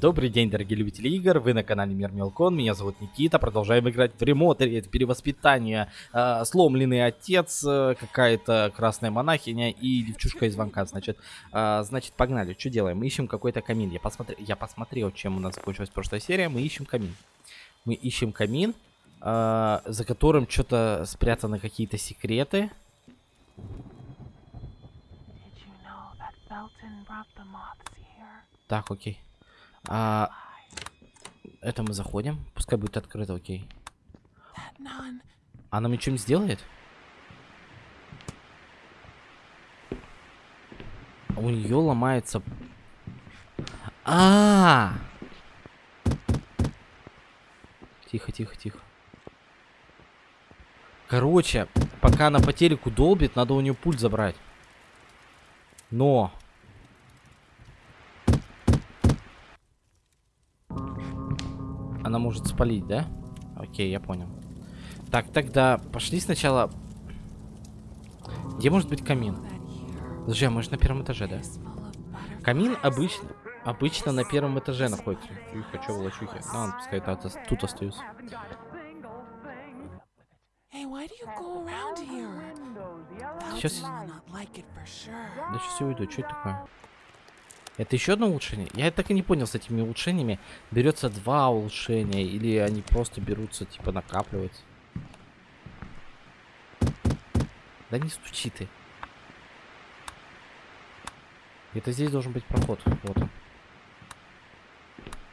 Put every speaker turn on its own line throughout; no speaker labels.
Добрый день, дорогие любители игр, вы на канале Мир Мелкон, меня зовут Никита, продолжаем играть в ремотере, это перевоспитание, э, сломленный отец, э, какая-то красная монахиня и девчушка из звонка, значит, э, значит, погнали, что делаем, мы ищем какой-то камин, я, посмотри, я посмотрел, чем у нас закончилась прошлая серия, мы ищем камин, мы ищем камин, э, за которым что-то спрятаны какие-то секреты, так, окей, а, это мы заходим, пускай будет открыто, окей. Она мне что-нибудь сделает? У нее ломается... А, Тихо, тихо, тихо. Короче, пока она по телеку долбит, надо у нее пульт забрать. Но... Она может спалить, да? Окей, я понял. Так, тогда пошли сначала... Где может быть камин? Подожди, а мы же на первом этаже, да? Камин обычно, обычно на первом этаже находится. Тихо, чё волочухи? Ну, ладно, пускай тут
you go around here?
Сейчас, да сейчас я уйду. Что это такое? Это еще одно улучшение? Я так и не понял с этими улучшениями. Берется два улучшения или они просто берутся, типа, накапливаются? Да не стучи ты. Это здесь должен быть проход. Вот он.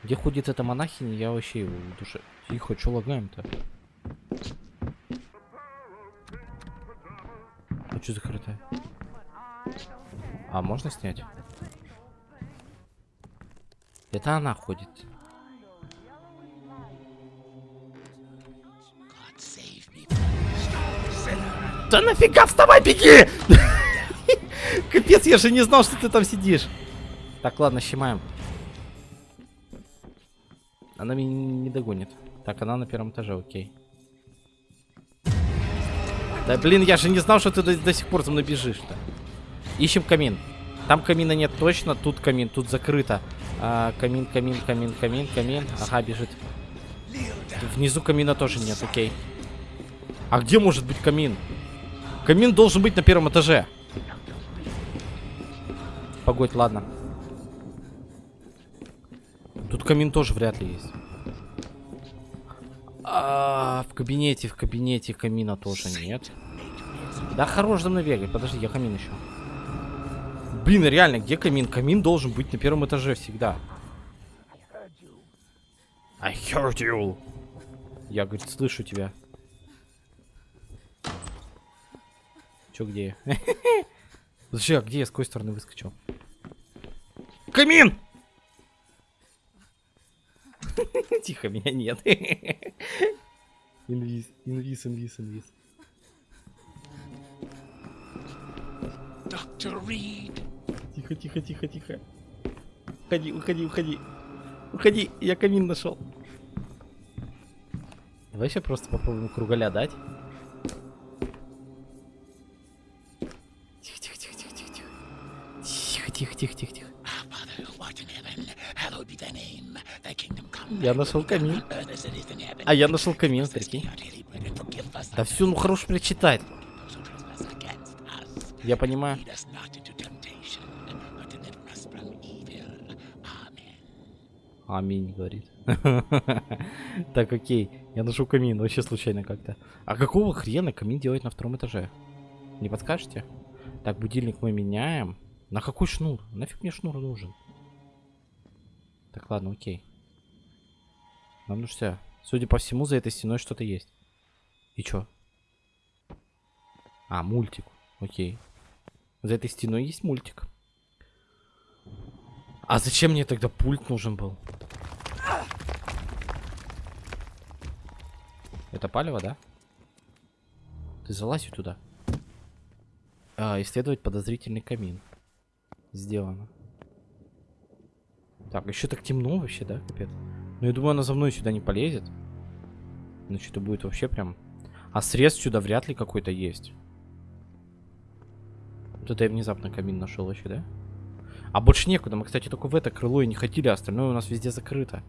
Где ходит эта монахиня, я вообще в душе... Тихо, что лагаем-то? А что закрытое? А можно снять? Это она ходит. Да нафига вставай, беги! Капец, я же не знал, что ты там сидишь. Так, ладно, щемаем. Она меня не догонит. Так, она на первом этаже, окей. Да блин, я же не знал, что ты до, до сих пор за мной бежишь-то. Ищем камин. Там камина нет точно, тут камин, тут закрыто. А, камин, камин, камин, камин, камин. Ага, бежит. Внизу камина тоже нет, окей. А где может быть камин? Камин должен быть на первом этаже. Погодь, ладно. Тут камин тоже вряд ли есть. А, в кабинете, в кабинете камина тоже нет. Да хорош за мной бегать. Подожди, я камин еще. Блин, реально, где камин? Камин должен быть на первом этаже всегда. I heard you. Я, говорит, слышу тебя. Чё, где я? Подожди, а где я? С какой стороны выскочил? Камин! Тихо, меня нет. Инвиз, инвиз, инвиз, инвиз.
Dr. Reed.
Тихо, тихо, тихо, тихо. Уходи, уходи, уходи. Уходи, я камин нашел. Давай еще просто попробуем кругаля дать. Тихо, тихо, тихо, тихо, тихо, тихо. Тихо, тихо, тихо, тихо. Я нашел камин. А я нашел камин, прикинь. Да все, ну хорош прочитать. Я понимаю. Аминь, говорит. Так, окей. Я нашел камин, вообще случайно как-то. А какого хрена камин делать на втором этаже? Не подскажете? Так, будильник мы меняем. На какой шнур? Нафиг мне шнур нужен? Так, ладно, окей. Нам ну все. Судя по всему, за этой стеной что-то есть. И чё? А, мультик. Окей. За этой стеной есть мультик. А зачем мне тогда пульт нужен был? Это палево, да? Ты залазь туда. А, исследовать подозрительный камин. Сделано. Так, еще так темно вообще, да, капец? Ну, я думаю, она за мной сюда не полезет. Значит, это будет вообще прям... А срез сюда вряд ли какой-то есть. Вот это я внезапно камин нашел вообще, да? А больше некуда. Мы, кстати, только в это крыло и не ходили, а остальное у нас везде закрыто.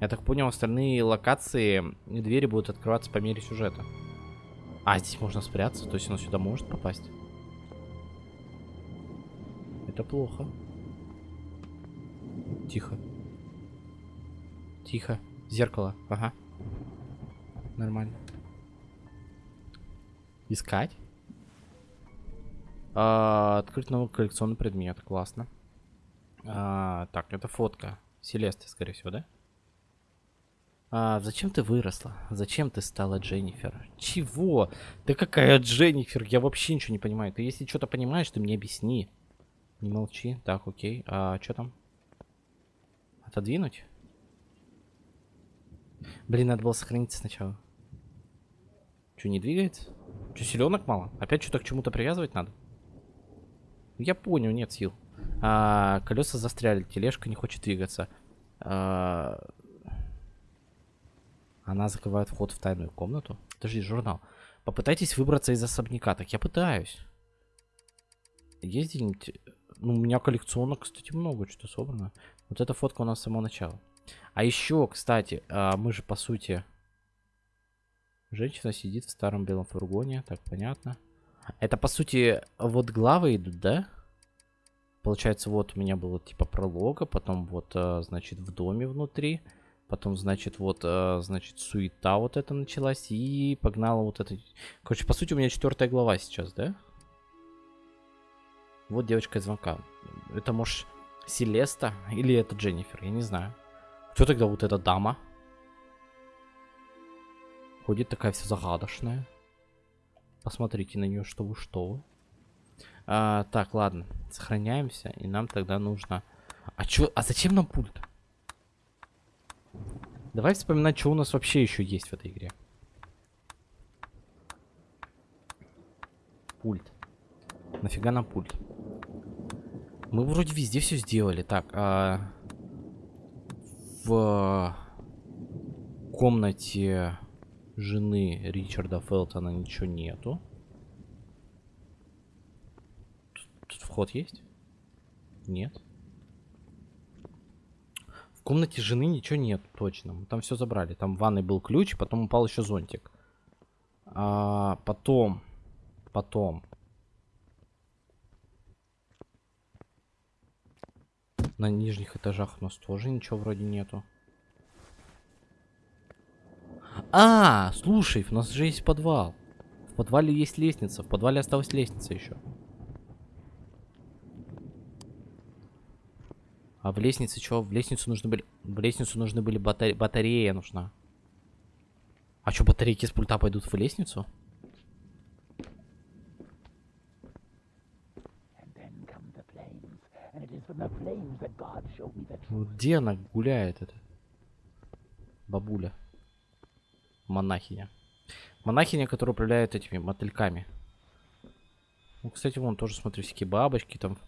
Я так понял, остальные локации и двери будут открываться по мере сюжета. А, здесь можно спрятаться, то есть он сюда может попасть. Это плохо. Тихо. Тихо. Зеркало. Ага. Нормально. Искать. А, открыть новый коллекционный предмет. Классно. А, так, это фотка. Селесты, скорее всего, да? А, зачем ты выросла? Зачем ты стала Дженнифер? Чего? Да какая Дженнифер? Я вообще ничего не понимаю. Ты если что-то понимаешь, ты мне объясни. Не молчи. Так, окей. А что там? Отодвинуть? Блин, надо было сохраниться сначала. Что, не двигается? Что, селенок мало? Опять что-то к чему-то привязывать надо? Я понял, нет сил. А, колеса застряли, тележка не хочет двигаться. А, она закрывает вход в тайную комнату. Подожди, журнал. Попытайтесь выбраться из особняка. Так я пытаюсь. Есть где-нибудь... Ну, у меня коллекционок, кстати, много что собрано. Вот эта фотка у нас с самого начала. А еще, кстати, а, мы же, по сути... Женщина сидит в старом белом фургоне. Так, понятно. Это, по сути, вот главы идут, да? Получается, вот у меня было типа пролога, потом вот, а, значит, в доме внутри. Потом, значит, вот, а, значит, суета вот это началась. И погнала вот это... Короче, по сути, у меня четвертая глава сейчас, да? Вот девочка из звонка. Это, может, Селеста или это Дженнифер? Я не знаю. Кто тогда вот эта дама? Ходит такая вся загадочная. Посмотрите на нее, что вы, что вы. А, так, ладно. Сохраняемся. И нам тогда нужно... А чё? А зачем нам пульт? Давай вспоминать, что у нас вообще еще есть в этой игре. Пульт. Нафига нам пульт? Мы вроде везде все сделали. Так, а... в комнате жены Ричарда Фелтона ничего нету. Тут, тут вход есть? Нет. В комнате жены ничего нет, точно. Мы там все забрали. Там в ванной был ключ, потом упал еще зонтик. А, потом, потом. На нижних этажах у нас тоже ничего вроде нету. А, слушай, у нас же есть подвал. В подвале есть лестница. В подвале осталась лестница еще. А в лестнице что? В лестницу нужны были... В лестницу нужны были батаре... батарея нужна. А что, батарейки с пульта пойдут в лестницу? Где она гуляет, это? Бабуля. Монахиня. Монахиня, которая управляет этими мотыльками. Ну, кстати, вон тоже, смотри, всякие бабочки там.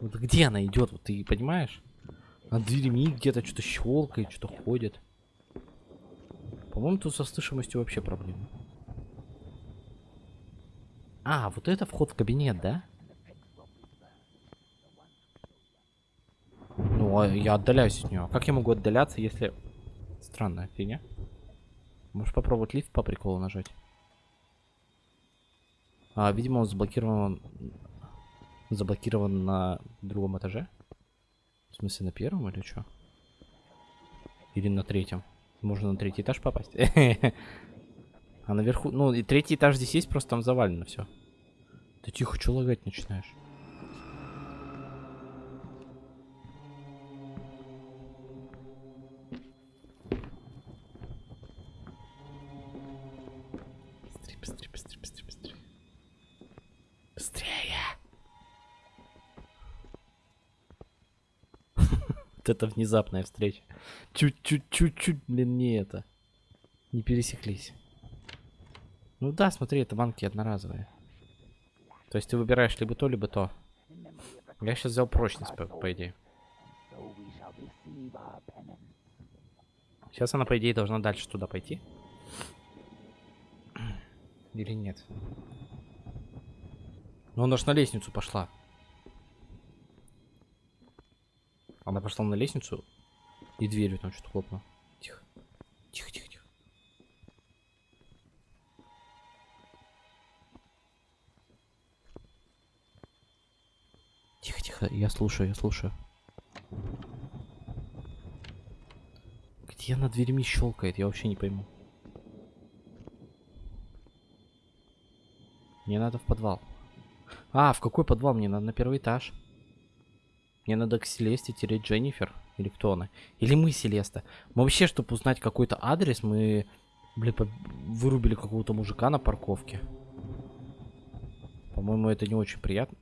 Вот где она идет, вот ты понимаешь? Над дверями где-то что-то щелкает, что-то ходит. По-моему, тут со слышимостью вообще проблемы. А, вот это вход в кабинет, да? Ну, а я отдаляюсь от нее. Как я могу отдаляться, если... Странная фигня. Можешь попробовать лифт по приколу нажать. А, видимо, он заблокирован... Заблокирован на другом этаже. В смысле, на первом или что? Или на третьем? Можно на третий этаж попасть? А наверху... Ну, и третий этаж здесь есть, просто там завалено все. Ты тихо, что лагать начинаешь? Вот это внезапная встреча. Чуть-чуть-чуть-чуть, блин, не это. Не пересеклись. Ну да, смотри, это банки одноразовые. То есть ты выбираешь либо то, либо то. Я сейчас взял прочность, по, по идее. Сейчас она, по идее, должна дальше туда пойти. Или нет? Ну, она ж на лестницу пошла. Она пошла на лестницу и дверью там что-то хлопнула. Тихо. Тихо, тихо, тихо. Тихо, тихо, я слушаю, я слушаю. Где она дверьми щелкает, я вообще не пойму. Мне надо в подвал. А, в какой подвал? Мне надо на первый этаж. Мне надо к Селесте тереть Дженнифер. Или кто она? Или мы Селеста. Мы вообще, чтобы узнать какой-то адрес, мы, блин, вырубили какого-то мужика на парковке. По-моему, это не очень приятно.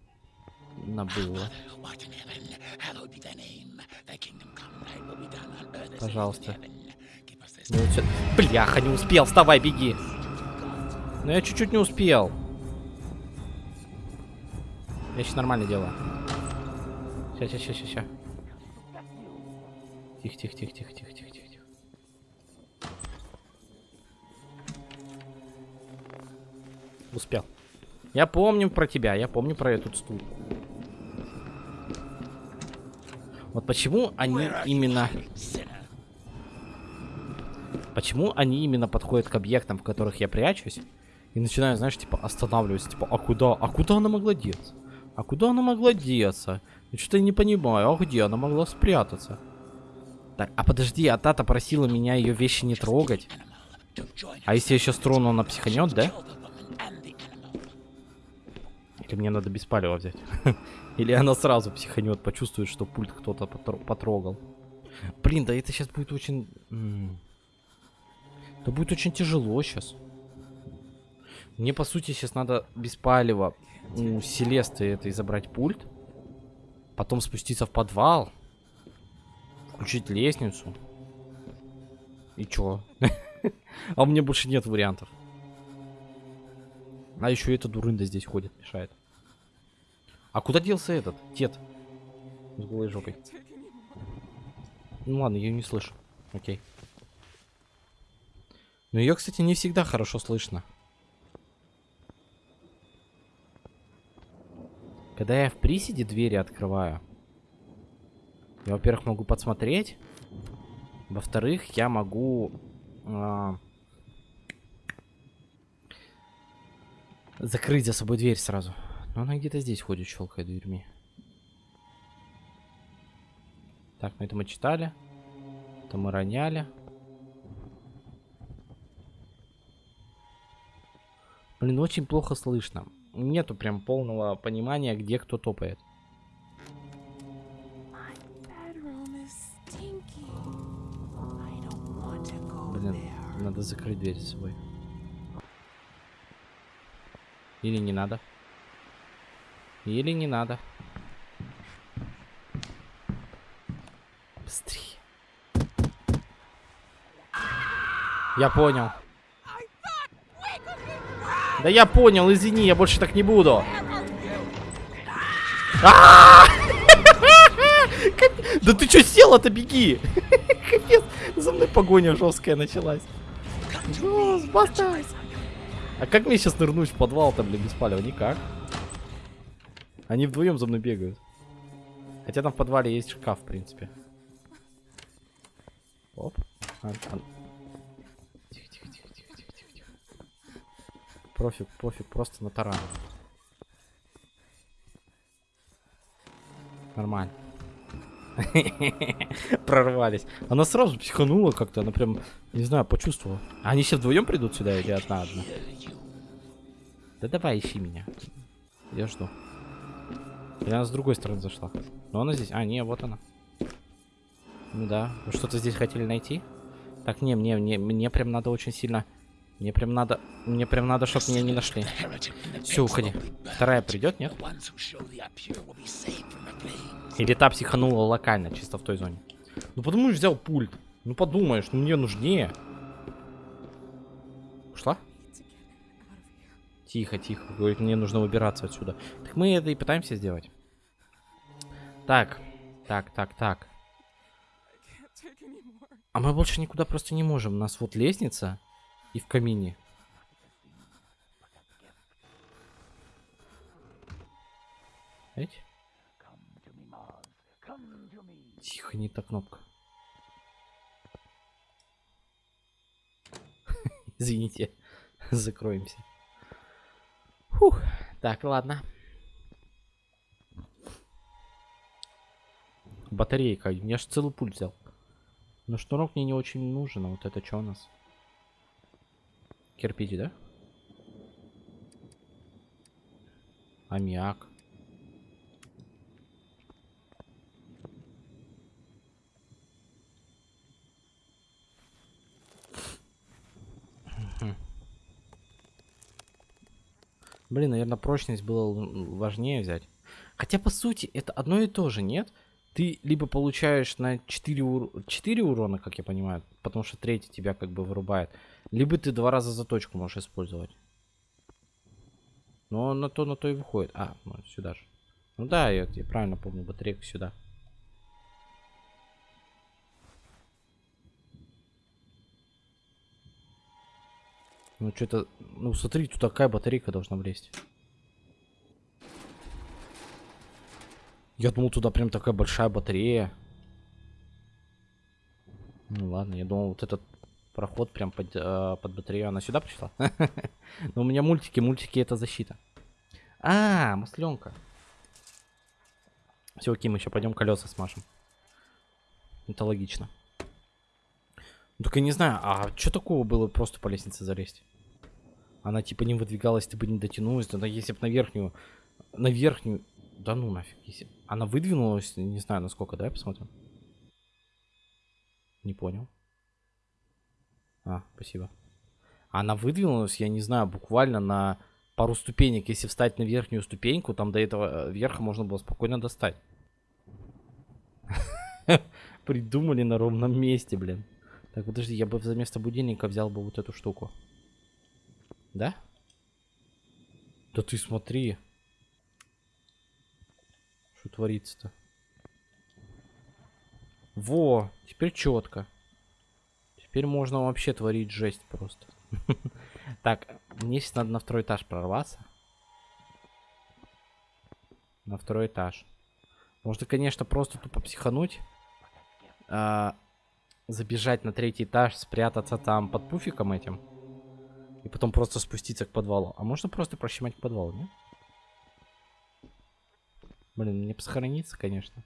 Было. Пожалуйста. Ну, всё- Бляха, не успел, вставай, беги. Ну я чуть-чуть не успел. Я сейчас нормально делаю. Сейчас, сейчас, сейчас, сейчас. Тихо, тихо, тихо, тихо, тихо, тихо, тихо. Успел. Я помню про тебя, я помню про этот стул. Вот почему они именно... Почему они именно подходят к объектам, в которых я прячусь, и начинаю, знаешь, типа, останавливаться, типа, а куда, а куда она могла деться? А куда она могла деться? Я что-то не понимаю, а где она могла спрятаться? Так, а подожди, а Тата просила меня ее вещи не трогать. А если я сейчас трону, она психанет, да? Или мне надо без палева взять? Или она сразу психанет, почувствует, что пульт кто-то потро- потрогал. Блин, да это сейчас будет очень... Это будет очень тяжело сейчас. Мне, по сути, сейчас надо без палева у Селесты этой забрать пульт. Потом спуститься в подвал. Включить лестницу. И чё? А у меня больше нет вариантов. А еще эта дурында здесь ходит, мешает. А куда делся этот? Тет. С голой жопой. Ну ладно, я не слышу. Окей. Но ее, кстати, не всегда хорошо слышно. Когда я в приседе двери открываю, я, во-первых, могу подсмотреть. Во-вторых, я могу... а, закрыть за собой дверь сразу. Но она где-то здесь ходит, щелкает дверьми. Так, ну это мы читали. Это мы роняли. Блин, очень плохо слышно. Нету прям полного понимания, где кто топает. Блин, надо закрыть дверь за собой. Или не надо. Или не надо. Быстрее. Я понял. Да я понял, извини, я больше так не буду. А! Да ты что села-то, беги! Капец, за мной погоня жесткая началась. Жёс, баста! А как мне сейчас нырнуть в подвал-то, блин, без палева? Никак. Они вдвоем за мной бегают. Хотя там в подвале есть шкаф, в принципе. Оп Тихо, тихо, тихо, тихо, тихо, тихо, тихо. Профиг, пофиг, просто на таран. Нормально. Прорвались. Она сразу психанула как-то, она прям, не знаю, почувствовала. Они все вдвоем придут сюда или одна одна? Да давай, ищи меня. Я жду. Или она с другой стороны зашла? Но она здесь. А, не, вот она. Ну да. Что-то здесь хотели найти? Так, не, мне, мне, мне прям надо очень сильно. Мне прям надо. Мне прям надо, чтобы меня не нашли. Все, уходи. Вторая придет, нет? Или та психанула локально, чисто в той зоне. Ну что взял пульт. Ну подумаешь, ну мне нужнее. Ушла? Тихо, тихо. Говорит, мне нужно выбираться отсюда. Так мы это и пытаемся сделать. Так, так, так, так. А мы больше никуда просто не можем. У нас вот лестница и в камине. Эть? Тихо, не та кнопка. Извините, закроемся. Фух, так, ладно. Батарейка, я ж целый пульт взял. Но шнурок мне не очень нужен, а вот это что у нас? Кирпич, да? Аммиак. Блин, наверное, прочность было важнее взять. Хотя, по сути, это одно и то же, нет? Ты либо получаешь на 4, ур... 4 урона, как я понимаю, потому что третий тебя как бы вырубает, либо ты два раза заточку можешь использовать. Но на то, на то и выходит. А, сюда же. Ну да, я, я правильно помню, батарейку сюда. Ну что-то, ну смотри, тут такая батарейка должна влезть. Я думал, туда прям такая большая батарея. Ну ладно, я думал, вот этот проход прям под, э, под батарею. Она сюда пришла? Но у меня мультики, мультики это защита. А, масленка. Все, окей, мы еще пойдем колеса смажем. Это логично. Ну, Только не знаю, а что такого было просто по лестнице залезть? Она типа не выдвигалась, ты бы не дотянулась. Да если бы на верхнюю... На верхнюю... Да ну нафиг. Если... Она выдвинулась, не знаю насколько, давай посмотрим. Не понял. А, спасибо. Она выдвинулась, я не знаю, буквально на пару ступенек. Если встать на верхнюю ступеньку, там до этого э, верха можно было спокойно достать. Придумали на ровном месте, блин. Так, подожди, я бы вместо будильника взял бы вот эту штуку. Да? Да ты смотри. Что творится-то? Во, теперь четко. Теперь можно вообще творить жесть просто. Так, мне сейчас надо на второй этаж прорваться. На второй этаж. Можно, конечно, просто тупо психануть. а, забежать на третий этаж, спрятаться там под пуфиком этим. И потом просто спуститься к подвалу. А можно просто прощемать к подвалу, нет? Блин, мне бы сохраниться, конечно.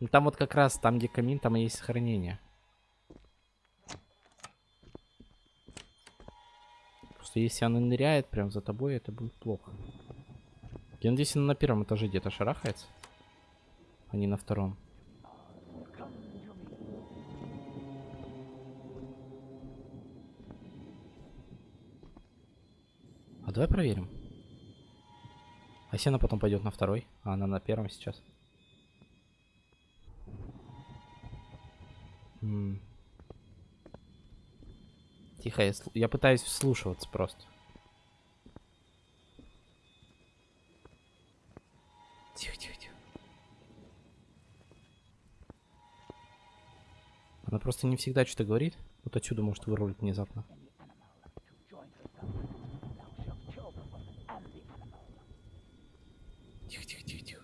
Ну там вот как раз, там где камин, там и есть сохранение. Просто если она ныряет прям за тобой, это будет плохо. Я надеюсь, она на первом этаже где-то шарахается. А не на втором. А давай проверим. А если она потом пойдет на второй, а она на первом сейчас. М. Тихо, я, я пытаюсь вслушиваться просто. Тихо, тихо, тихо. Она просто не всегда что-то говорит. Вот отсюда может вырулить внезапно. Тихо, тихо, тихо, тихо.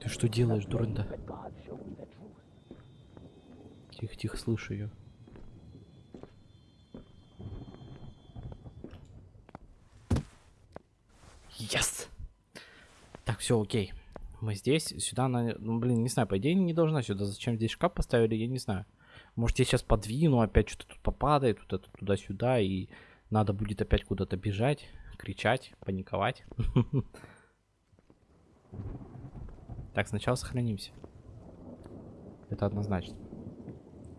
Ты что делаешь, дурында? Тихо, тихо, слышу ее. Yes! Так, все, окей. Мы здесь, сюда она, ну, блин, не знаю, по идее не должна сюда. Зачем здесь шкаф поставили, я не знаю. Может, я сейчас подвину, опять что-то тут попадает, вот это туда-сюда, и надо будет опять куда-то бежать, кричать, паниковать. Так, сначала сохранимся. Это однозначно.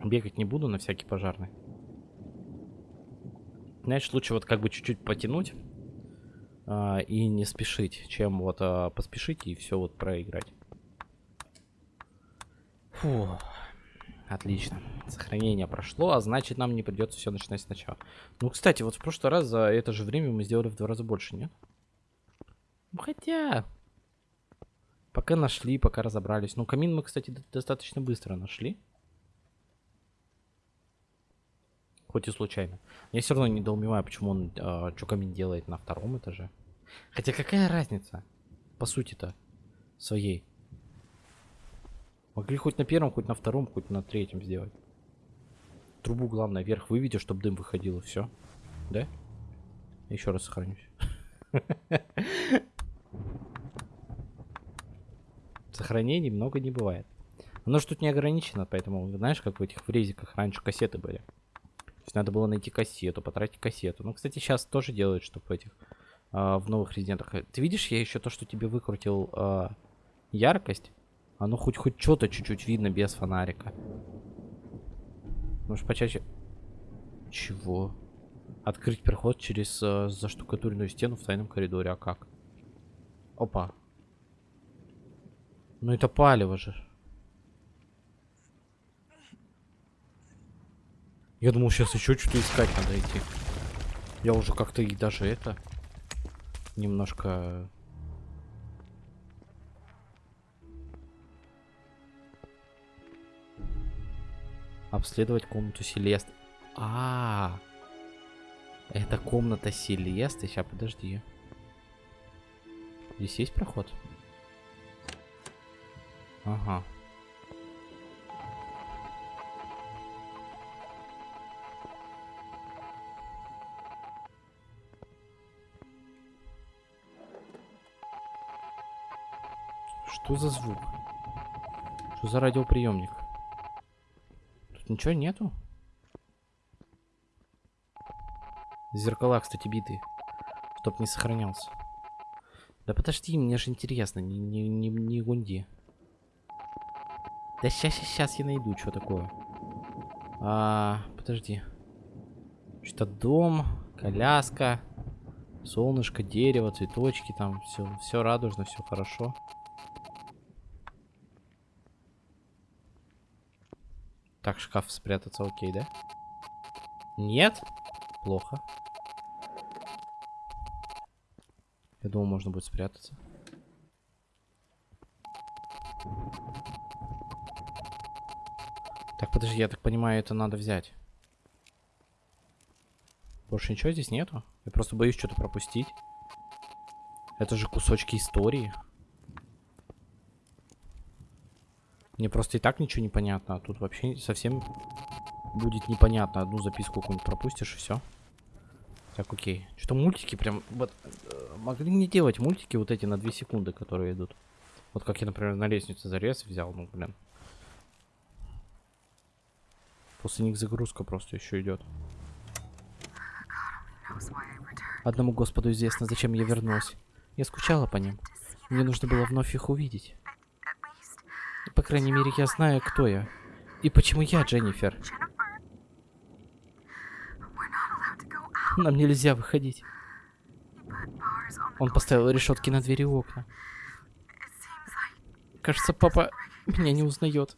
Бегать не буду на всякий пожарный. Знаешь, лучше вот как бы чуть-чуть потянуть а, и не спешить, чем вот а, поспешить и все вот проиграть. Фу. Отлично. Сохранение прошло, а значит нам не придется все начинать сначала. Ну, кстати, вот в прошлый раз за это же время мы сделали в два раза больше, нет? Ну, хотя... Пока нашли, пока разобрались. Ну, камин мы, кстати, до- достаточно быстро нашли. Хоть и случайно. Я все равно недоумеваю, почему он э, что камин делает на втором этаже. Хотя какая разница? По сути-то. Своей. Могли хоть на первом, хоть на втором, хоть на третьем сделать. Трубу главное вверх выведи, чтобы дым выходил, и все. Да? Еще раз сохранюсь. Сохранений много не бывает. Оно же тут не ограничено, поэтому, знаешь, как в этих фрезиках раньше кассеты были. Есть надо было найти кассету, потратить кассету. Ну, кстати, сейчас тоже делают, чтобы в этих, а, в новых резидентах. Ты видишь, я еще то, что тебе выкрутил а, яркость, оно хоть хоть что-то чуть-чуть видно без фонарика. Может почаще... Чего? Открыть проход через э, заштукатуренную стену в тайном коридоре. А как? Опа. Ну это палево же. Я думал, сейчас еще что-то искать надо идти. Я уже как-то и даже это немножко обследовать комнату Селесты. А, -а, а, это комната Селесты. Сейчас, подожди. Здесь есть проход? Ага. Что за звук? Что за радиоприемник? Тут ничего нету? Зеркала, кстати, битые. Чтоб не сохранялся. Да подожди, мне же интересно, не, не, не, не гунди. Да сейчас, сейчас я найду, что такое. А, подожди. Что-то дом, коляска, солнышко, дерево, цветочки, там все, все радужно, все хорошо. Так, шкаф спрятаться, окей, да? Нет? Плохо. Я думал, можно будет спрятаться. Так, подожди, я так понимаю, это надо взять. Больше ничего здесь нету? Я просто боюсь что-то пропустить. Это же кусочки истории. Мне просто и так ничего не понятно, а тут вообще совсем будет непонятно. Одну записку какую-нибудь пропустишь и все. Так, окей. Что мультики прям... Вот, э, могли не делать мультики вот эти на 2 секунды, которые идут. Вот как я, например, на лестнице зарез взял, ну, блин. После них загрузка просто еще идет. Одному Господу известно, зачем я вернулась. Я скучала по ним. Мне нужно было вновь их увидеть. По крайней мере, я знаю, кто я. И почему я Дженнифер. Нам нельзя выходить. Он поставил решетки на двери и окна. Кажется, папа меня не узнает.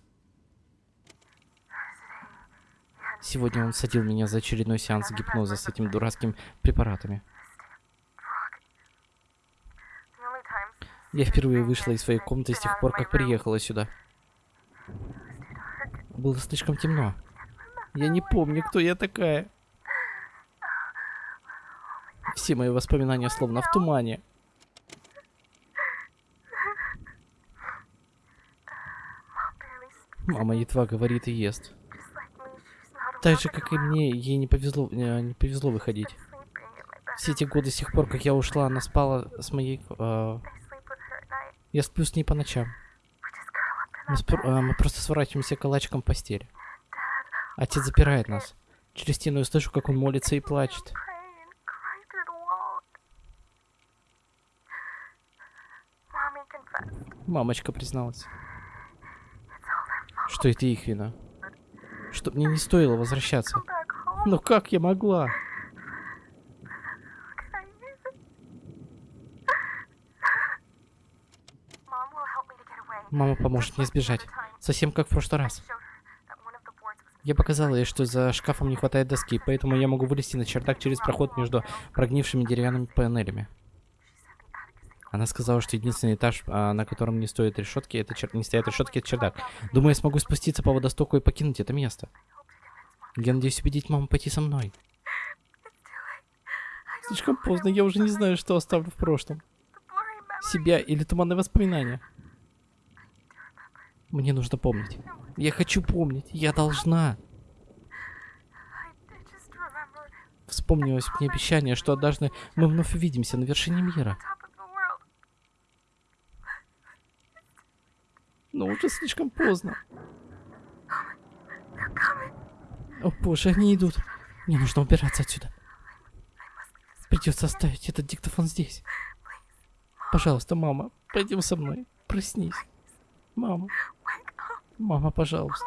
Сегодня он садил меня за очередной сеанс гипноза с этими дурацкими препаратами. Я впервые вышла из своей комнаты с тех пор, как приехала сюда. Было слишком темно. Я не помню, кто я такая. Все мои воспоминания словно в тумане. Мама едва говорит и ест. Так же, как и мне, ей не повезло, э, не повезло выходить. Все эти годы с тех пор, как я ушла, она спала с моей... Э, я сплю с ней по ночам. Мы, спр- э, мы просто сворачиваемся калачиком в постели. Отец запирает нас. Через стену я слышу, как он молится и плачет. Мамочка призналась. Что это их вина. Что мне не стоило возвращаться. Но как я могла? Мама поможет мне сбежать. Совсем как в прошлый раз. Я показала ей, что за шкафом не хватает доски, поэтому я могу вылезти на чердак через проход между прогнившими деревянными панелями. Она сказала, что единственный этаж, а, на котором не стоят решетки, это чер... не стоят решетки, это чердак. Думаю, я смогу спуститься по водостоку и покинуть это место. Я надеюсь убедить маму пойти со мной. Слишком поздно, я уже не знаю, что оставлю в прошлом. Себя или туманные воспоминания. Мне нужно помнить. Я хочу помнить. Я должна. Вспомнилось мне обещание, что однажды мы вновь увидимся на вершине мира. Но уже слишком поздно. О боже, они идут. Мне нужно убираться отсюда. Придется оставить этот диктофон здесь. Пожалуйста, мама, пойдем со мной. Проснись. Мама. Мама, пожалуйста.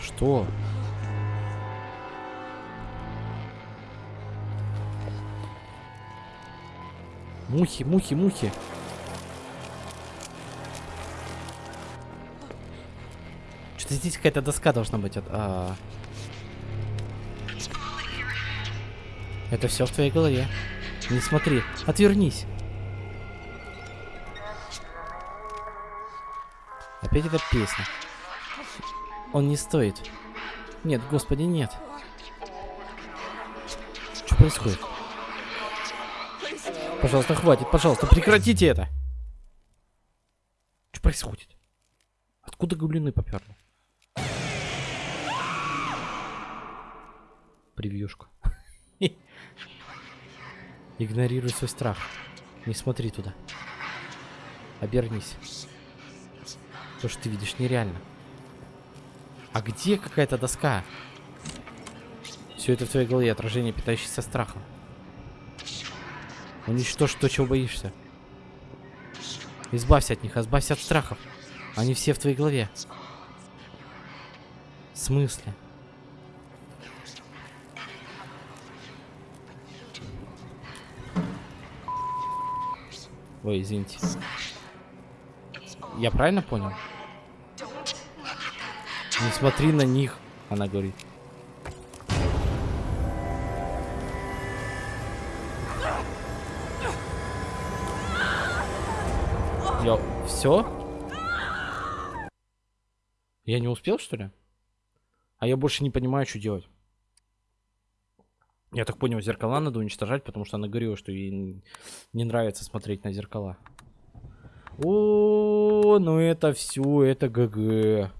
Что? Мухи, мухи. Что-то здесь какая-то доска должна быть. от- а. Это все в твоей голове. Не смотри, отвернись. Опять эта песня. Он не стоит. Нет, господи, нет. Что происходит? Пожалуйста, хватит, пожалуйста, прекратите это. Что происходит? Откуда гублины поперли? Превьюшка. Игнорируй свой страх. Не смотри туда. Обернись. То, что ты видишь, нереально. А где какая-то доска? Все это в твоей голове, отражение, питающееся страхом. Уничтожь то, чего боишься. Избавься от них, избавься от страхов. Они все в твоей голове. В смысле? Ой, извините. Я правильно понял? Не смотри на них, она говорит. Я... Все? Я не успел, что ли? А я больше не понимаю, что делать. Я так понял, зеркала надо уничтожать, потому что она говорила, что ей не нравится смотреть на зеркала. О, ну это все, это ГГ.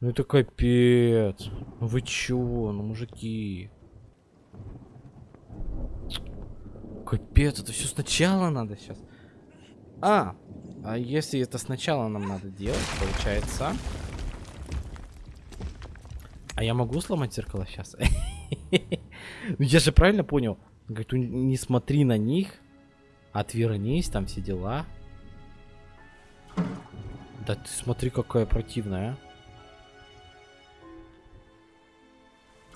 Ну это капец. Ну вы чё, ну мужики. Капец, это все сначала надо сейчас. А, а если это сначала нам надо делать, получается... А я могу сломать зеркало сейчас? Я же правильно понял? Говорит, «У- не смотри на них, отвернись, там все дела. Да ты смотри, какая противная.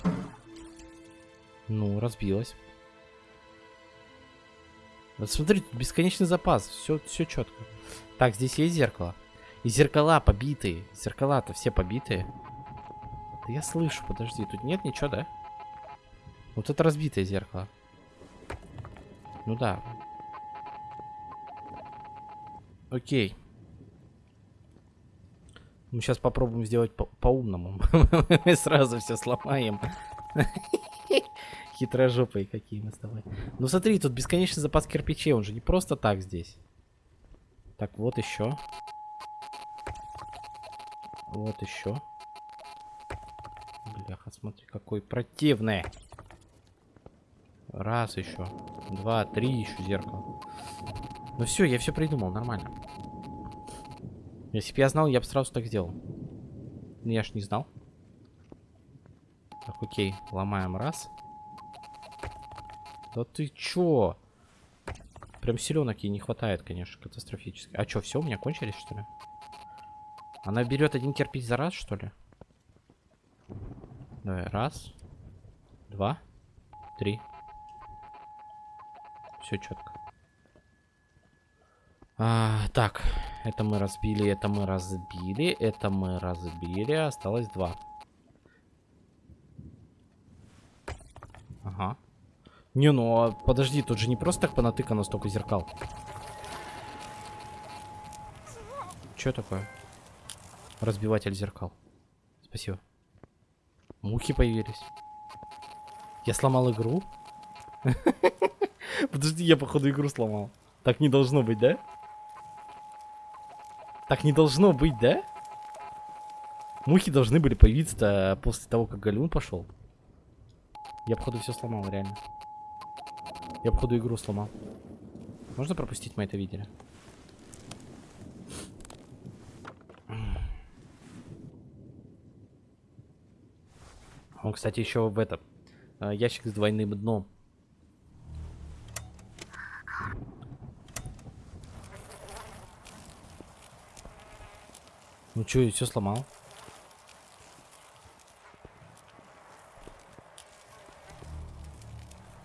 а. Ну, разбилась. Вот смотри, тут бесконечный запас, все, все четко. Так, здесь есть зеркало. И зеркала побитые. Зеркала-то все побитые. Да я слышу, подожди, тут нет ничего, да? Вот это разбитое зеркало. Ну да. Окей. Мы сейчас попробуем сделать по- по-умному. Мы сразу все сломаем. Хитрожопые какие мы с тобой. Ну смотри, тут бесконечный запас кирпичей, он же не просто так здесь. Так, вот еще. Вот еще. Бляха, смотри, какой противный. Раз еще. Два, три еще зеркало. Ну все, я все придумал, нормально. Если бы я знал, я бы сразу так сделал. Ну, я ж не знал. Так, окей, ломаем раз. Да ты чё? Прям селенок ей не хватает, конечно, катастрофически. А чё, все, у меня кончились, что ли? Она берет один кирпич за раз, что ли? Давай, раз, два, три. Все четко. А, так, это мы разбили, это мы разбили, это мы разбили, осталось два. Ага. Не, ну а подожди, тут же не просто так понатыкано столько зеркал. Что такое? Разбиватель зеркал. Спасибо. Мухи появились. Я сломал игру? Подожди, я походу игру сломал. Так не должно быть, да? Так не должно быть, да? Мухи должны были появиться после того, как Галюн пошел. Я, походу, все сломал, реально. Я, походу, игру сломал. Можно пропустить, мы это видели? Он, кстати, еще в этом. э, Ящик с двойным дном. Ну что, я все сломал?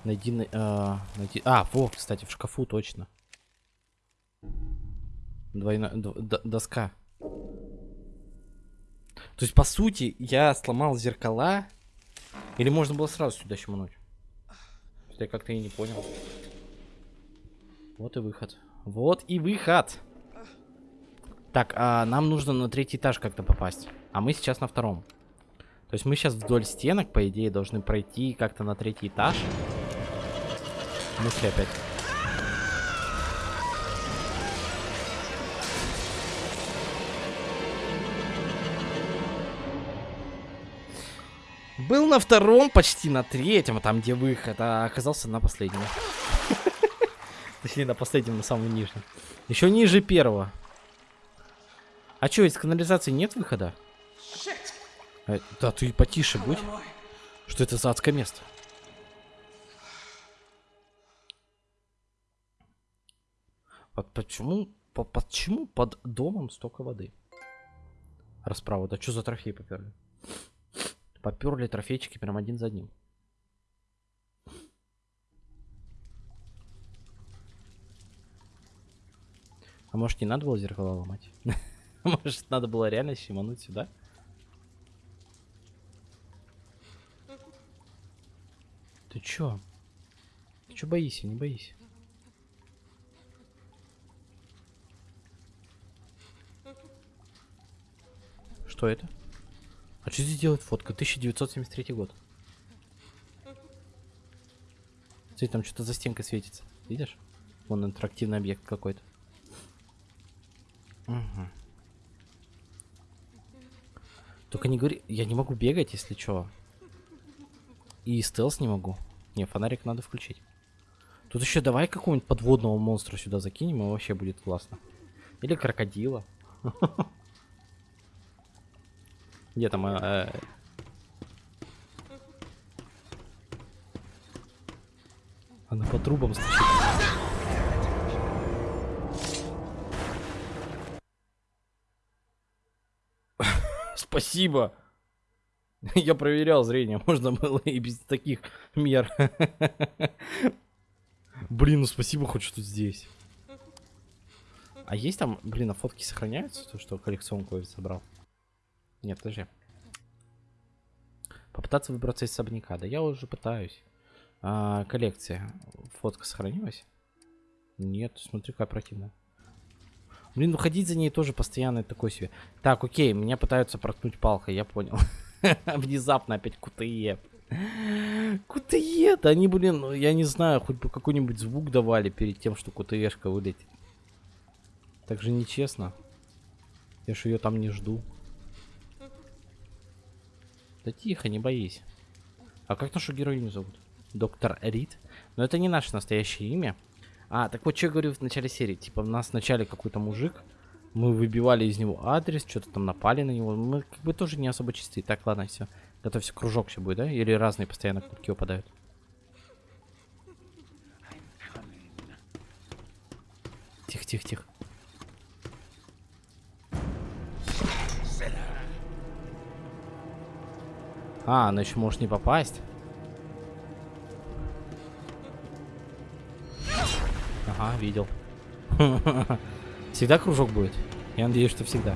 Найди, на- а, найди... А, во, кстати, в шкафу точно. Двойная доска. То есть, по сути, я сломал зеркала. Или можно было сразу сюда щемануть? Я как-то и не понял. Вот и выход. Вот и выход. Так, а нам нужно на третий этаж как-то попасть. А мы сейчас на втором. То есть мы сейчас вдоль стенок, по идее, должны пройти как-то на третий этаж. Мысли опять. Был на втором, почти на третьем, там где выход, а оказался на последнем. Точнее, на последнем, на самом нижнем. Еще ниже первого. А что, из канализации нет выхода? Э, да, ты потише будь. Что это за адское место? Под, почему, по, почему под домом столько воды? Расправа, да что за трофей поперли? Поперли трофейчики прям один за одним. А может не надо было зеркала ломать? Может надо было реально щемануть сюда? Ты чё? Ты чё боишься? Не боись. Что это? А что здесь делает фотка? 1973 год. Смотри, там что-то за стенкой светится. Видишь? Вон интерактивный объект какой-то. Мгм. Только не говори, я не могу бегать, если что. И стелс не могу. Не, фонарик надо включить. Тут еще давай какого-нибудь подводного монстра сюда закинем, и вообще будет классно. Или крокодила. Где там? э, Она по трубам стучит. Спасибо. Я проверял зрение, можно было и без таких мер. Блин, ну спасибо хоть что здесь. А есть там, блин, а фотки сохраняются, то, что коллекционку я собрал? Нет, подожди. Попытаться выбраться из особняка. Да я уже пытаюсь. А, коллекция. Фотка сохранилась? Нет, смотри, какая противная. Блин, ну ходить за ней тоже постоянно такой себе. Так, окей, меня пытаются проткнуть палкой, я понял. Внезапно опять кутые. Кутые, да они, блин, ну, я не знаю, хоть бы какой-нибудь звук давали перед тем, что кутыешка вылетит. Так же нечестно. Я ж ее там не жду. Да тихо, не боись. А как нашу героиню зовут? Доктор Рид? Но это не наше настоящее имя. А, так вот, что я говорю в начале серии. Типа, у нас вначале какой-то мужик. Мы выбивали из него адрес, что-то там напали на него. Мы как бы тоже не особо чистые. Так, ладно, все. Готовься, кружок все будет, да? Или разные постоянно кнопки выпадают? Тихо, тихо, тихо. А, она еще может не попасть. Ага, видел. Всегда кружок будет? Я надеюсь, что всегда.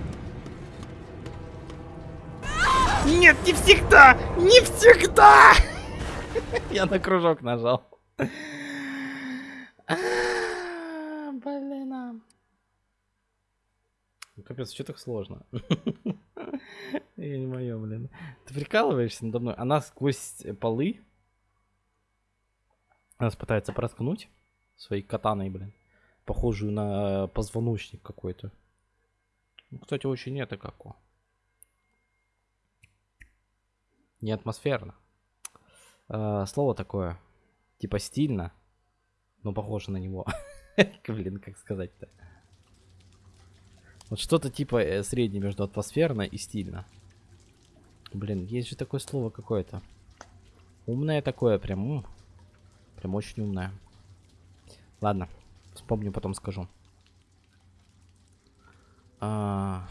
Нет, не всегда! Не всегда! Я на кружок нажал. Блин. а. Капец, что так сложно? Я не мое, блин. Ты прикалываешься надо мной? Она сквозь полы нас пытается проткнуть своей катаной, блин. Похожую на позвоночник какой-то. Ну, кстати, очень это како. Не атмосферно. А, слово такое. Типа стильно. Но похоже на него. Блин, как сказать-то. Вот что-то типа э, среднее между атмосферно и стильно. Блин, есть же такое слово какое-то. Умное такое, прям. Прям очень умное. Ладно, вспомню, потом скажу. А.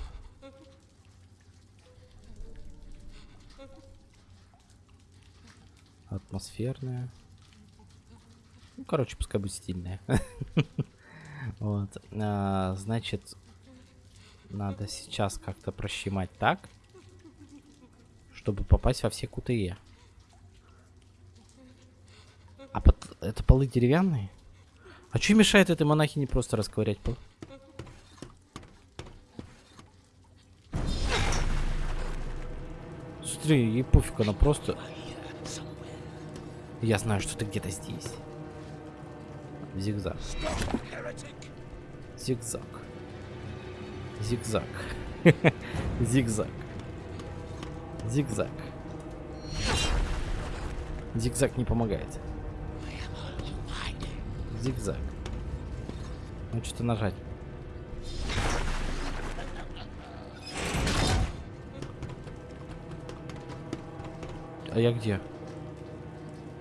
Атмосферная. Ну, короче, пускай будет стильная. Вот. А, Значит, надо сейчас как-то прощемать так, чтобы попасть во все кутые. А под... это полы деревянные? А что мешает этой монахине просто расковырять пол? Смотри, ей пофиг, она просто... Я знаю, что ты где-то здесь. Зигзаг. Зигзаг. Зигзаг. Зигзаг. Зигзаг. Зигзаг не помогает. Зигзаг. Ну что-то нажать. А я где?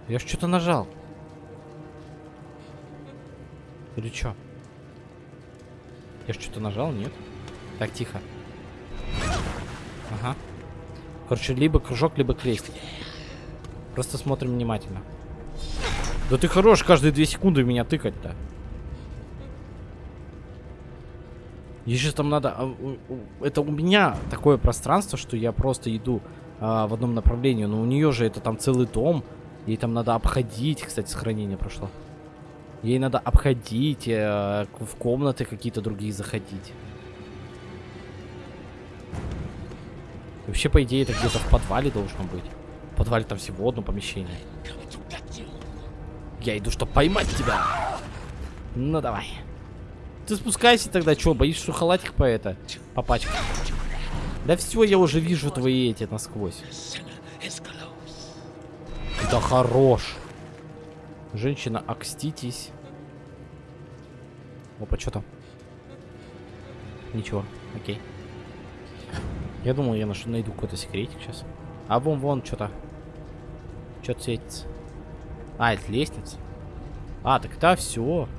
Я ж что-то нажал. Или чё? Я ж что-то нажал, нет? Так, тихо. Короче, либо кружок, либо крестик. Просто смотрим внимательно. Да ты хорош каждые две секунды меня тыкать-то. Еще там надо... а, Это у меня такое пространство, что я просто иду а, в одном направлении. Но у нее же это там целый дом. Ей там надо обходить. Кстати, сохранение прошло. Ей надо обходить, э, в комнаты какие-то другие заходить. Вообще, по идее, это где-то в подвале должно быть. В подвале там всего одно помещение. Я иду, чтобы поймать тебя. Ну давай. Ты спускайся тогда, чё, боишься, что халатик по это попачкать? Да все, я уже вижу твои эти насквозь. Да хорош. Женщина, окститесь. Опа, что там? Ничего, окей. Я думал, я нашу, найду какой-то секретик сейчас. А вон, вон, что-то. Что-то светится. А, это лестница. А, так это все.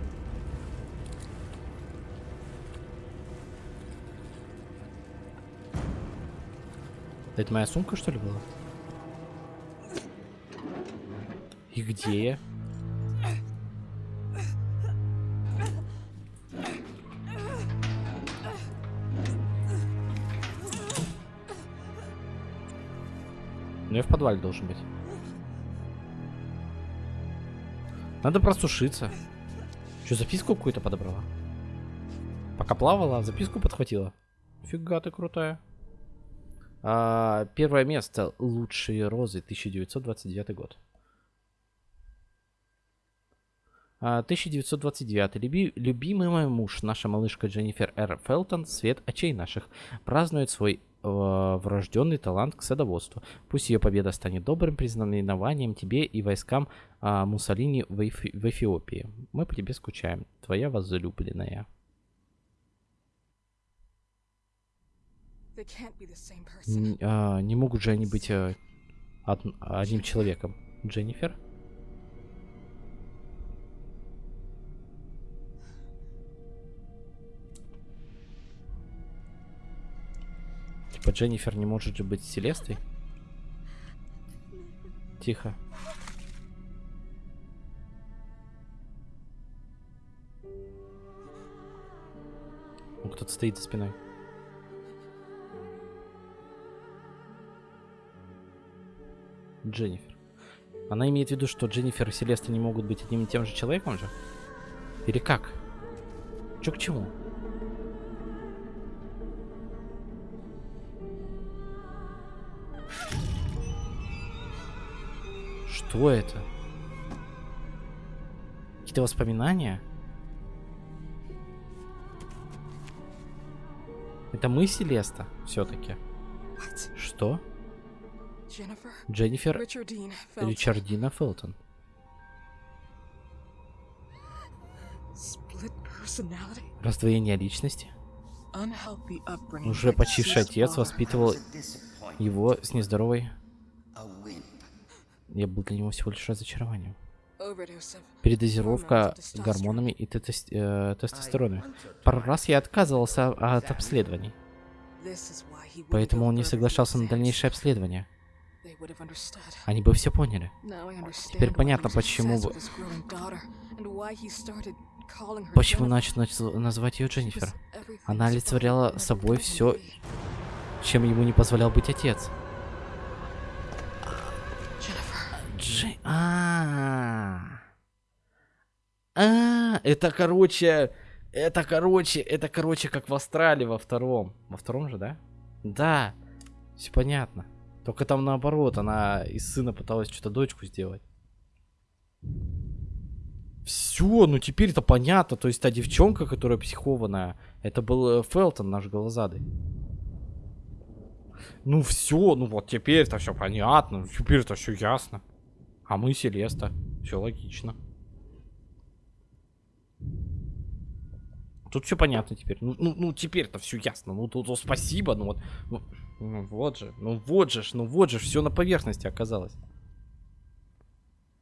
Это моя сумка, что ли, была? И где я? Подвале должен быть. Надо просушиться. Что, записку какую-то подобрала? Пока плавала, записку подхватила. Фига ты крутая. А, первое место. Лучшие розы. 1929 год. А, 1929. Люби- любимый мой муж, наша малышка Дженнифер Р. Фелтон, свет очей наших, празднует свой врожденный талант к садоводству. Пусть ее победа станет добрым признаменованием тебе и войскам а, Муссолини в, Эфи- в Эфиопии. Мы по тебе скучаем. Твоя возлюбленная.
They can't be the same person.
Н- а, не могут же они быть э, од- одним человеком. Дженнифер? Типа Дженнифер не может же быть Селестой? Тихо. Ну, кто-то стоит за спиной. Дженнифер. Она имеет в виду, что Дженнифер и Селеста не могут быть одним и тем же человеком же? Или как? Чё к чему? Что это? Какие-то воспоминания? Это мы, Селеста, все-таки. Что? Дженнифер. Ричардина Фелтон.
Split personality?
Раздвоение личности. Уже почивший отец воспитывал его с нездоровой. Я был для него всего лишь разочарованием. Передозировка гормонами и э, тестостероном. Пару раз я отказывался от обследований, поэтому он не соглашался на дальнейшее обследование. Они бы все поняли. Теперь понятно, почему Почему начал нач- называть ее Дженнифер? Она олицетворяла собой все, чем ему не позволял быть отец. А, а, это короче, это короче, это короче, как в Австралии во втором. Во втором же, да? Да, все понятно. Только там наоборот, она из сына пыталась что-то дочку сделать. Все, ну теперь это понятно. То есть та девчонка, которая психованная, это был э, Фелтон, наш голозадый. Ну все, ну вот теперь-то все понятно, теперь-то все ясно. А мы Селеста. Все логично. Тут все понятно теперь. Ну, ну, ну теперь-то все ясно. Ну тут ну, спасибо. Ну вот. Ну, ну вот же. Ну вот же. Ну вот же. Все на поверхности оказалось.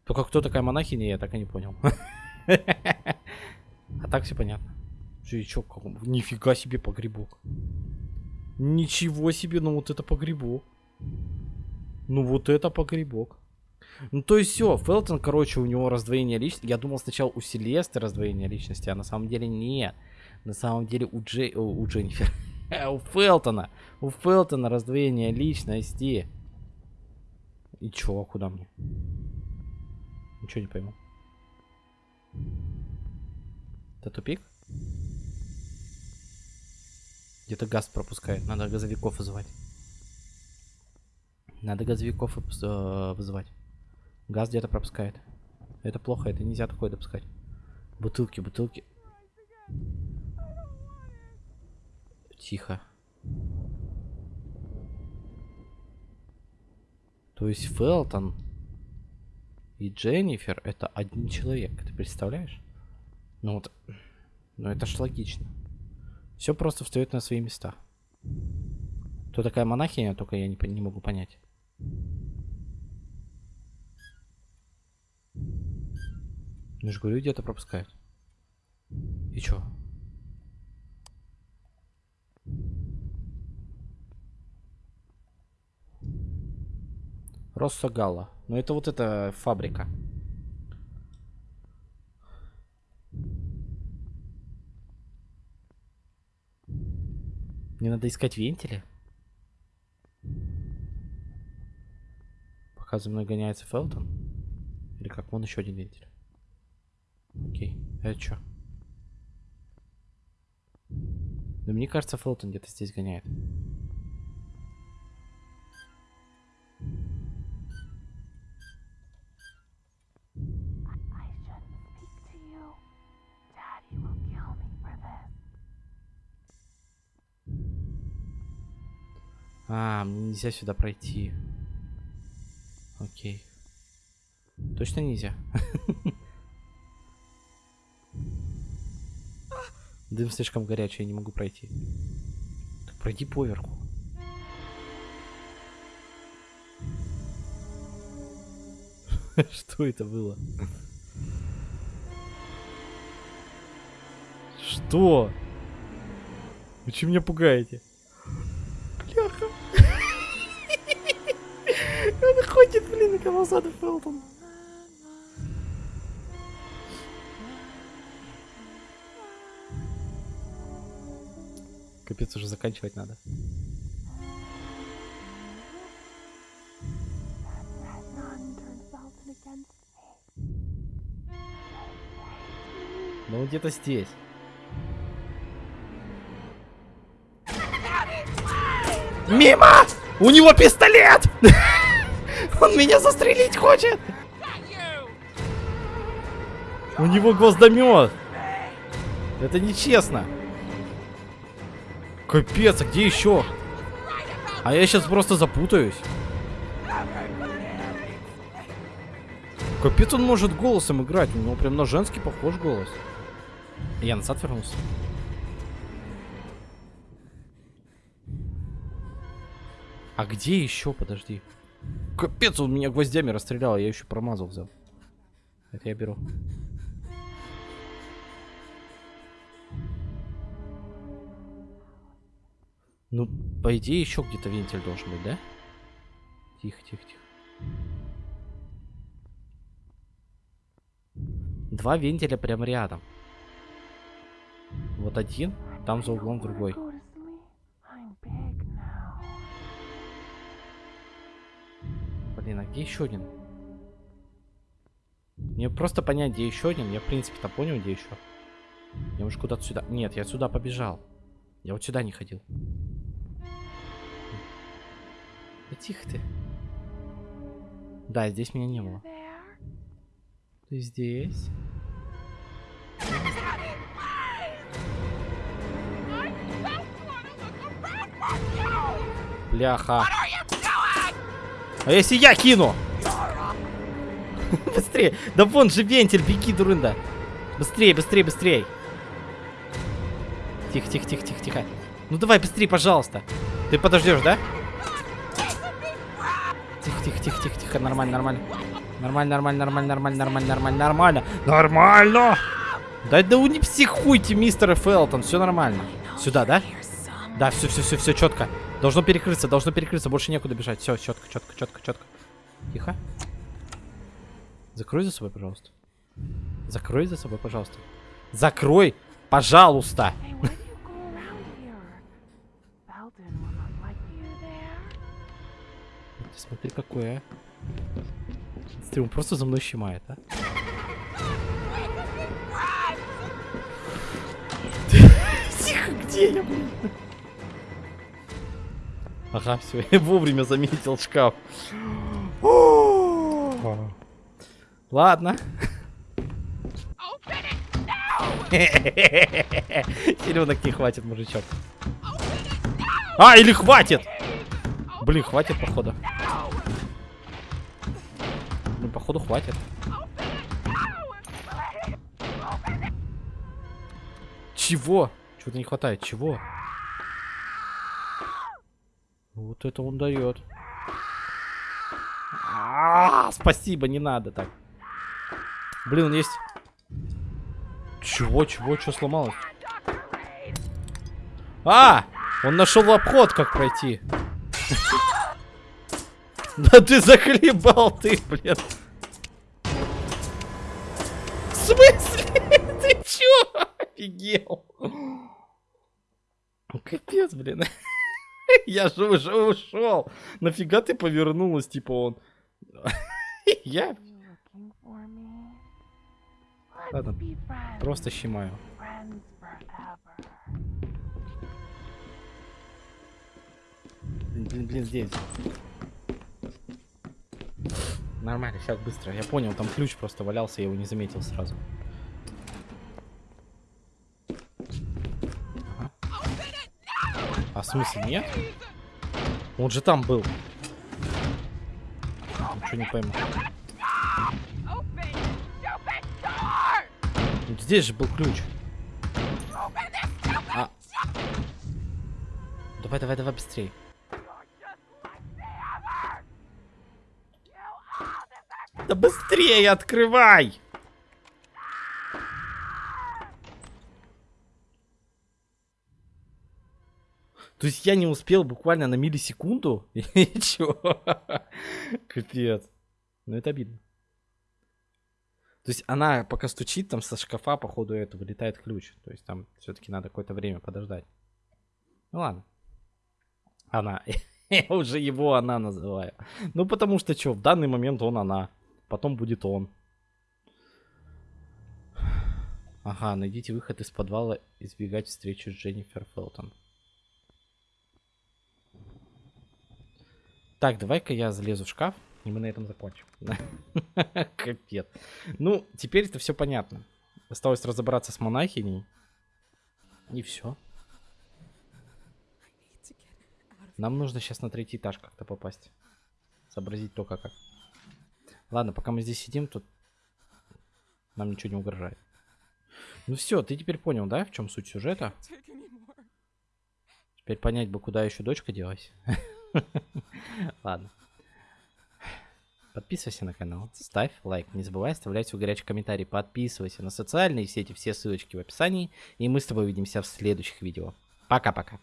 Только кто такая монахиня, я так и не понял. А так все понятно. Как он- Нифига себе погребок. Ничего себе, ну вот это погребок. Ну вот это погребок. Ну то есть все, Фелтон, короче, у него раздвоение личности. Я думал сначала у Селесты раздвоение личности, а на самом деле нет. На самом деле у, Джей, у, у Дженнифер. у Фелтона. У Фелтона раздвоение личности. И чё, а куда мне? Ничего не пойму. Это тупик? Где-то газ пропускает. Надо газовиков вызывать. Надо газовиков э, вызывать. Газ где-то пропускает. Это плохо, это нельзя такое допускать. Бутылки, бутылки. Тихо. То есть Фелтон и Дженнифер это один человек. Ты представляешь? Ну вот. Ну это ж логично. Все просто встает на свои места. Кто такая монахиня, только я не, не могу понять. Ну же говорю, где-то пропускают. И чё? Россо Галла. Ну это вот эта фабрика. Мне надо искать вентили. Пока за мной гоняется Фелтон. Или как? Вон еще один вентиль. Окей. Это что? Да мне кажется, Фелтон где-то здесь гоняет. А, мне нельзя сюда пройти. Окей. Точно нельзя? Дым слишком горячий, я не могу пройти. Так пройди поверху. Что это было? Что? Вы чем меня пугаете? Бляха. Он ходит, блин, на Камазаду Фелтон. Капец, уже заканчивать надо. Ну где-то здесь. Мимо! У него пистолет! Он меня застрелить хочет! У него гвоздомет! Это нечестно! Капец, а где еще? А я сейчас просто запутаюсь. Капец, он может голосом играть. У него прям на женский похож голос. Я назад вернулся. А где еще? Подожди. Капец, он меня гвоздями расстрелял, а я еще промазал взял. Это я беру. Ну, по идее, еще где-то вентиль должен быть, да? Тихо, тихо, тихо. Два вентиля прям рядом. Вот один, там за углом другой. Блин, а где еще один? Мне просто понять, где еще один. Я, в принципе-то понял, где еще. Я уже куда-то сюда... Нет, я сюда побежал. Я вот сюда не ходил. Да тихо ты. Да, здесь меня не было. Ты здесь? Бляха. А если я кину? Быстрее. Да вон же вентиль, беги, дурында. Быстрее, быстрее, быстрее. Тихо, тихо, тихо, тихо, тихо. Ну давай быстрее, пожалуйста. Ты подождешь, да? Тихо. Нормально, нормально. Нормально, нормально, нормально, нормально, нормально, нормально, нормально. Нормально! Да да вы не психуйте, мистер Фелтон, все нормально. Сюда, да? Да, все, все, все, все четко. Должно перекрыться, должно перекрыться, больше некуда бежать. Все, четко, четко, четко, четко. Тихо. Закрой за собой, пожалуйста. Закрой за собой, пожалуйста. Закрой, пожалуйста. Смотри, какой, а. Смотри, он просто за мной щемает, а. Тихо, где я, блин? Ага, все, я вовремя заметил шкаф. Ладно. Силенок не хватит, мужичок. А, или хватит! Блин, хватит, походу. Походу, хватит. Чего? Чего-то не хватает. Чего? Вот это он дает. А, Спасибо, не надо так. Блин, он есть. Чего, чего, что сломалось? А! Он нашел обход, как пройти. Да ты захлебал ты, блин. В смысле? Ты чё? Офигел. Капец, блин. Я же уже ушел. Нафига ты повернулась, типа он? Я Ладно, просто щемаю. Блин, блин, блин, здесь. Нормально, сейчас быстро. Я понял, там ключ просто валялся, я его не заметил сразу. В смысле нет? Он же там был. Ничего не пойму. Здесь же был ключ. А. Давай, давай, давай быстрее. Да быстрее открывай! То есть я не успел буквально на миллисекунду? И чё? Капец. Ну это обидно. То есть она пока стучит, там со шкафа, походу, это вылетает ключ. То есть там все-таки надо какое-то время подождать. Ну ладно. Она. Я уже его она называю. Ну потому что что, в данный момент он она. Потом будет он. Ага, найдите выход из подвала, избегать встречи с Дженнифер Фелтон. Так, давай-ка я залезу в шкаф, и мы на этом закончим. Капец. Ну, теперь это все понятно. Осталось разобраться с монахиней. И все. Нам нужно сейчас на третий этаж как-то попасть. Сообразить только как. Ладно, пока мы здесь сидим, тут нам ничего не угрожает. Ну все, ты теперь понял, да, в чем суть сюжета? Теперь понять бы, куда еще дочка делась. Ладно. Подписывайся на канал, ставь лайк, не забывай оставлять свой горячий комментарий, подписывайся на социальные сети, все ссылочки в описании, и мы с тобой увидимся в следующих видео. Пока-пока.